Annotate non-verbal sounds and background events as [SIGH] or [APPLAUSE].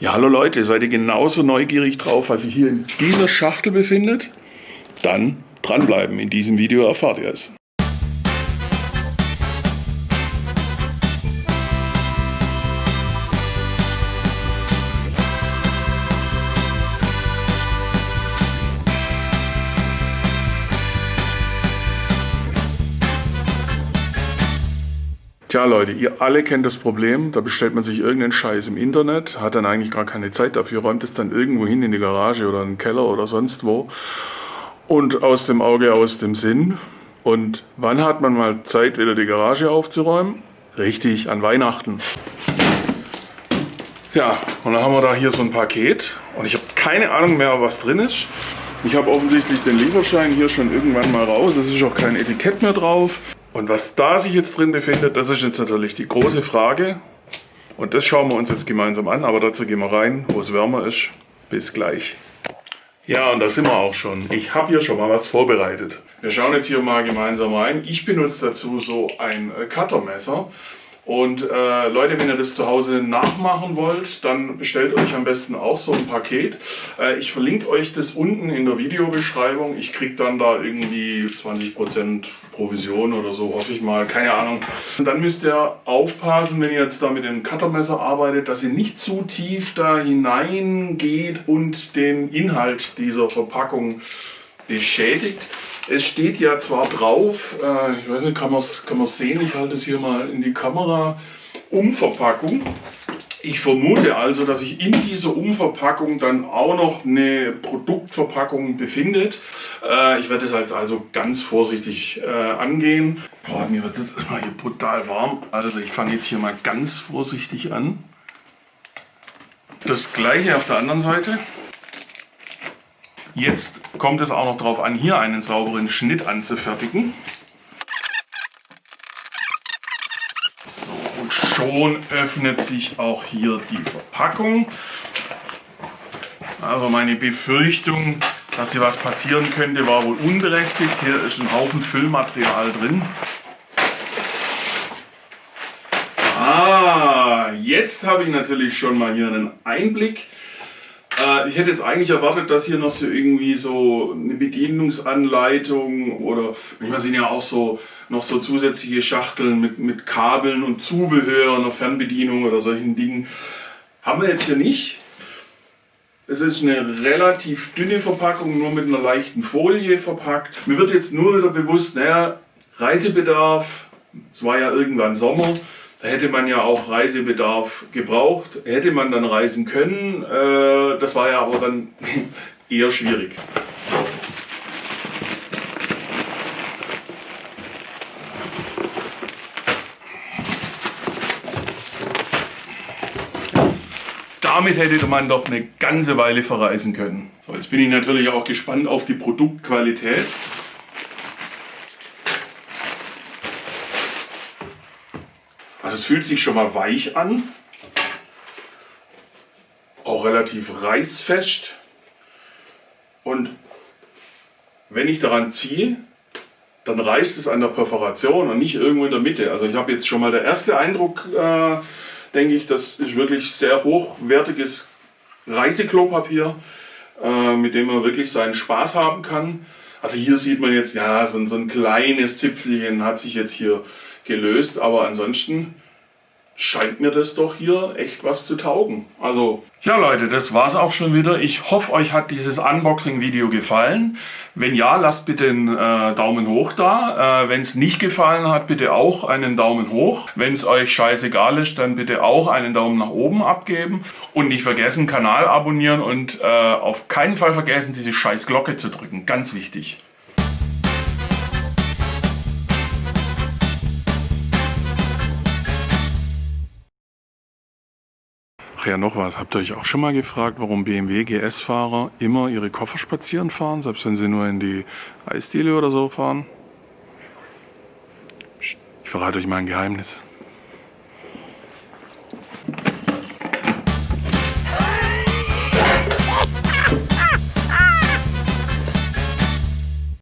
Ja, hallo Leute, seid ihr genauso neugierig drauf, was sich hier in dieser Schachtel befindet? Dann dranbleiben, in diesem Video erfahrt ihr es. Tja Leute, ihr alle kennt das Problem, da bestellt man sich irgendeinen Scheiß im Internet, hat dann eigentlich gar keine Zeit dafür, räumt es dann irgendwo hin in die Garage oder in den Keller oder sonst wo und aus dem Auge, aus dem Sinn. Und wann hat man mal Zeit, wieder die Garage aufzuräumen? Richtig, an Weihnachten. Ja, und dann haben wir da hier so ein Paket und ich habe keine Ahnung mehr, was drin ist. Ich habe offensichtlich den Lieferschein hier schon irgendwann mal raus, es ist auch kein Etikett mehr drauf. Und was da sich jetzt drin befindet, das ist jetzt natürlich die große Frage. Und das schauen wir uns jetzt gemeinsam an, aber dazu gehen wir rein, wo es wärmer ist. Bis gleich. Ja, und da sind wir auch schon. Ich habe hier schon mal was vorbereitet. Wir schauen jetzt hier mal gemeinsam rein. Ich benutze dazu so ein Cuttermesser. Und äh, Leute, wenn ihr das zu Hause nachmachen wollt, dann bestellt euch am besten auch so ein Paket. Äh, ich verlinke euch das unten in der Videobeschreibung. Ich kriege dann da irgendwie 20% Provision oder so, hoffe ich mal, keine Ahnung. Und dann müsst ihr aufpassen, wenn ihr jetzt da mit dem Cuttermesser arbeitet, dass ihr nicht zu tief da hineingeht und den Inhalt dieser Verpackung beschädigt. Es steht ja zwar drauf, äh, ich weiß nicht, kann man es kann sehen, ich halte es hier mal in die Kamera, Umverpackung. Ich vermute also, dass sich in dieser Umverpackung dann auch noch eine Produktverpackung befindet. Äh, ich werde es jetzt also ganz vorsichtig äh, angehen. Boah, mir wird jetzt mal hier brutal warm. Also ich fange jetzt hier mal ganz vorsichtig an. Das gleiche auf der anderen Seite. Jetzt kommt es auch noch darauf an, hier einen sauberen Schnitt anzufertigen. So, und schon öffnet sich auch hier die Verpackung. Also meine Befürchtung, dass hier was passieren könnte, war wohl unberechtigt. Hier ist ein Haufen Füllmaterial drin. Ah, jetzt habe ich natürlich schon mal hier einen Einblick äh, ich hätte jetzt eigentlich erwartet, dass hier noch so irgendwie so eine Bedienungsanleitung oder manchmal sind ja auch so noch so zusätzliche Schachteln mit, mit Kabeln und Zubehör, einer Fernbedienung oder solchen Dingen. Haben wir jetzt hier nicht. Es ist eine relativ dünne Verpackung, nur mit einer leichten Folie verpackt. Mir wird jetzt nur wieder bewusst, naja, Reisebedarf, es war ja irgendwann Sommer, da hätte man ja auch Reisebedarf gebraucht, hätte man dann reisen können. Äh, das war ja aber dann [LAUGHS] eher schwierig. Damit hätte man doch eine ganze Weile verreisen können. So, jetzt bin ich natürlich auch gespannt auf die Produktqualität. Es fühlt sich schon mal weich an. Auch relativ reißfest. Und wenn ich daran ziehe, dann reißt es an der Perforation und nicht irgendwo in der Mitte. Also ich habe jetzt schon mal der erste Eindruck, äh, denke ich, das ist wirklich sehr hochwertiges Reiseklopapier, äh, mit dem man wirklich seinen Spaß haben kann. Also hier sieht man jetzt, ja, so, so ein kleines Zipfelchen hat sich jetzt hier gelöst, aber ansonsten scheint mir das doch hier echt was zu taugen. Also, ja Leute, das war's auch schon wieder. Ich hoffe, euch hat dieses Unboxing-Video gefallen. Wenn ja, lasst bitte einen äh, Daumen hoch da. Äh, Wenn es nicht gefallen hat, bitte auch einen Daumen hoch. Wenn es euch scheißegal ist, dann bitte auch einen Daumen nach oben abgeben. Und nicht vergessen, Kanal abonnieren und äh, auf keinen Fall vergessen, diese scheiß Glocke zu drücken. Ganz wichtig. Ach ja, noch was. Habt ihr euch auch schon mal gefragt, warum BMW GS-Fahrer immer ihre Koffer spazieren fahren, selbst wenn sie nur in die Eisdiele oder so fahren? Ich verrate euch mal ein Geheimnis.